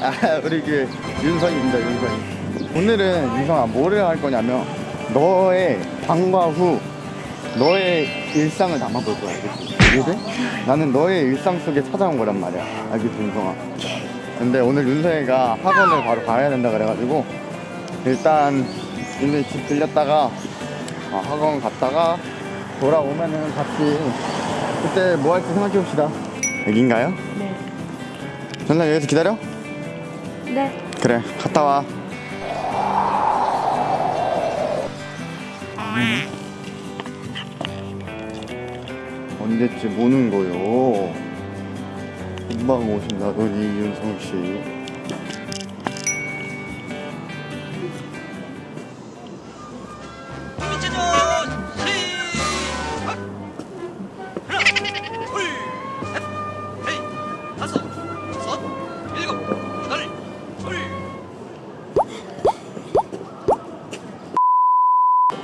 아, 우리 그 윤성입니다, 윤성이. 오늘은 윤성아 뭐를 할 거냐면 너의 방과 후 너의 일상을 담아볼 거야, 알겠지? 이해돼? 나는 너의 일상 속에 찾아온 거란 말이야, 알겠지, 윤성아? 근데 오늘 윤성이가 학원을 바로 가야 된다 그래가지고 일단 윤성이 집 들렸다가 어, 학원 갔다가 돌아오면은 같이 그때 뭐 할지 생각해 봅시다. 여긴가요? 네. 전상 여기서 기다려? 네. 그래 갔다 와 언제쯤 오는 거요? 금방 오신다더니 윤성씨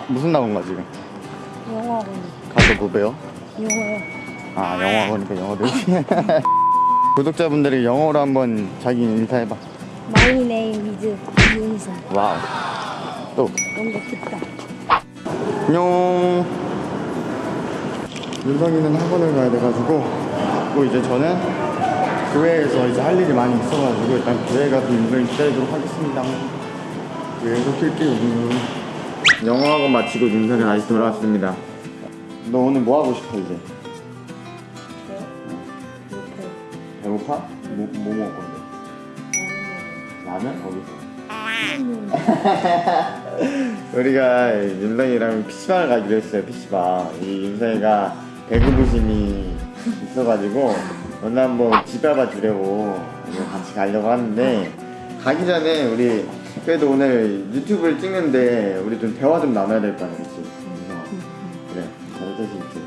무슨 나온 거야 지금? 영어학원. 가서 뭐 배워? 영어요. 아 영어학원이니까 영어도 구독자분들이 영어로 한번 자기 인사해봐 My name is 이윤성. 와우 또 너무 멋있다. 안녕. 윤성이는 학원을 가야 돼가지고 또 이제 저는 교회에서 이제 할 일이 많이 있어가지고 일단 교회 가서 윤성이 기다리도록 하겠습니다. 교회에서 킬게요. 영어 학원 마치고 윤성이 다시 돌아왔습니다. 너 오늘 뭐 하고 싶어 이제? 이렇게. 배고파? 뭐, 뭐 먹을 건데? 라면? 어디서? 우리가 윤성이랑 PC방을 가기로 했어요 PC방 이 윤성이가 배구부심이 있어가지고 오늘 한번 집 밟아 주려고 같이 가려고 하는데 가기 전에 우리 그래도 오늘 유튜브를 찍는데 우리 좀 대화 좀 나눠야 될거 그치? 윤성아 그래 잘 자신 있지?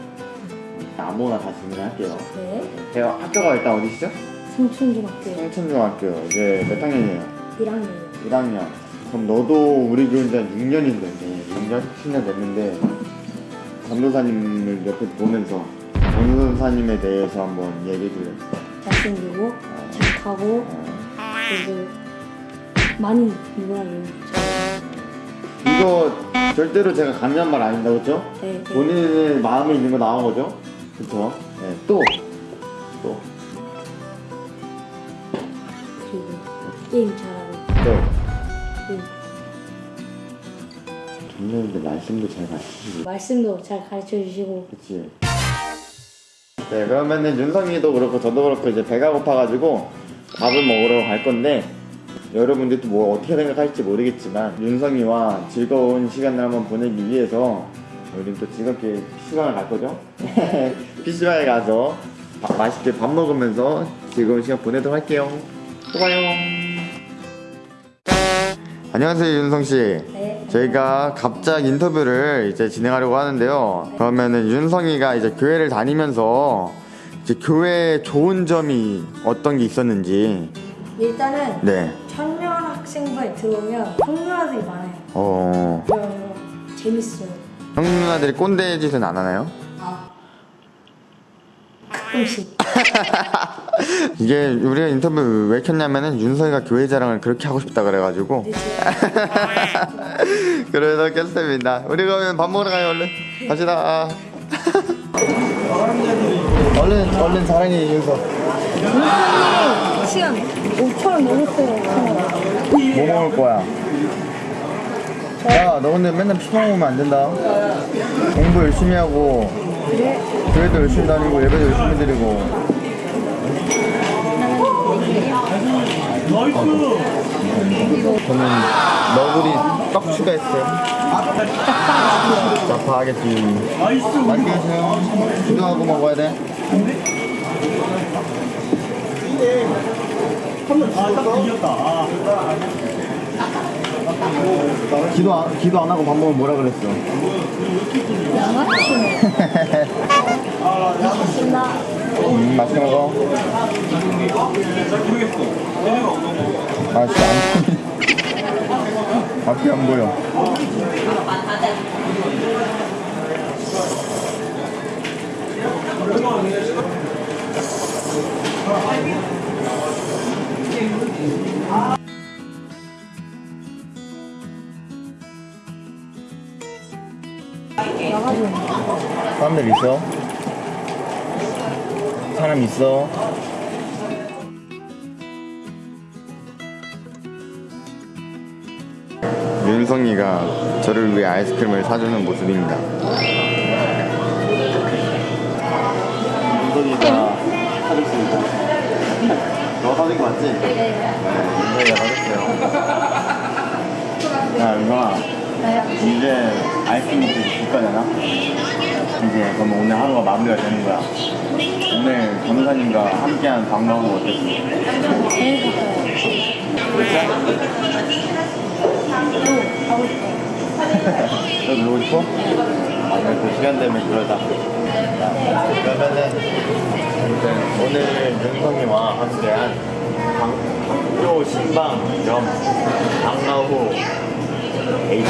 아무거나 다 질문할게요 네. 대화 학교가 일단 어디시죠? 성춘중학교 청천중학교 이제 몇 학년이에요? 1학년. 1학년. 그럼 너도 우리 교회 이제 6년인 거네. 6년, 10년 됐는데 전도사님을 옆에 보면서 전도사님에 대해서 한번 얘기해 줄래? 잘생기고 착하고 그리고 많이 유명해요. 이거 절대로 제가 강요한 말 아닙니다, 그렇죠? 네. 네. 본인의 마음에 있는 거 나온 거죠? 그렇죠? 네. 또, 또, 그리고 게임 잘하고. 또. 그리고 전도사님들 말씀도 잘 가르치시고, 말씀도 잘 가르쳐 주시고. 그치? 네, 그러면은 윤성이도 그렇고 저도 그렇고 이제 배가 고파가지고 밥을 먹으러 갈 건데 여러분들도 뭐 어떻게 생각할지 모르겠지만 윤성이와 즐거운 시간을 한번 보내기 위해서 우리는 또 즐겁게 PC방을 갈 거죠? PC방에 가서 밥- 맛있게 밥 먹으면서 즐거운 시간 보내도록 할게요. 또 봐요. 안녕하세요 윤성씨. 네. 저희가 갑작 인터뷰를 이제 진행하려고 하는데요. 그러면은 윤성이가 이제 교회를 다니면서 이제 교회에 좋은 점이 어떤 게 있었는지. 일단은 네. 들어오면 청년아들이 많아요. 어. 그래서 재밌어요. 형 누나들이 꼰대 짓은 안 하나요? 아. 가끔씩. 이게 우리가 인터뷰 왜 켰냐면은 윤성이가 교회 자랑을 그렇게 하고 싶다 그래가지고 근데 제가 그래서 켰습니다. 우리 그러면 밥 먹으러 가요 얼른. 갑시다. 얼른 얼른 사랑해 윤성. 시간 5천원 넘었어요. 뭐 먹을 거야? 야, 너 근데 맨날 피방 오면 안 된다. 공부 열심히 하고? 교회도 열심히 다니고, 예배도 열심히 드리고. 저는 너구리 떡 추가했어요. 짜파게티. 맛있게 드세요. 기도하고 먹어야 돼. 기도 안, 기도 안 하고 밥 먹으면 뭐라 그랬어? 음, 맛있게 먹어. 아, 진짜 안 보이. 앞이 안 보여. 나가죠. 사람들 있어? 사람 있어? 윤성이가 저를 위해 아이스크림을 사주는 모습입니다. 윤성이가 사줬습니다. 너 사준 거 맞지? 네. 윤성이가 사줬어요. 야, 윤성아. 이제 아이스크림 줄 거잖아? 이제 그럼 오늘 하루가 마무리가 되는 거야. 오늘 변호사님과 함께한 방과후 어땠어? 제일 좋아요. 또 가고 싶어요. 너 놀고 싶어? 아, 그래, 그 시간 되면 그러자. 자, 그러면은, 아무튼 오늘 윤성이와 함께한 방, 학교 신방 겸 방과후 에이트?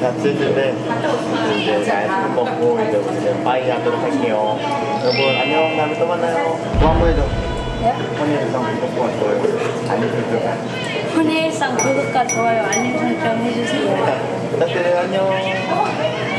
같이 했는데, 이제 아이스크림 먹고 이제 우리는 빠이 하도록 할게요. 여러분, 안녕. 다음에 또 만나요. 뭐 한번 해줘. 영상 구독과 좋아요. 알림 설정. 헌일상 구독과 좋아요, 알림 설정 해주세요. 부탁드려요. 안녕.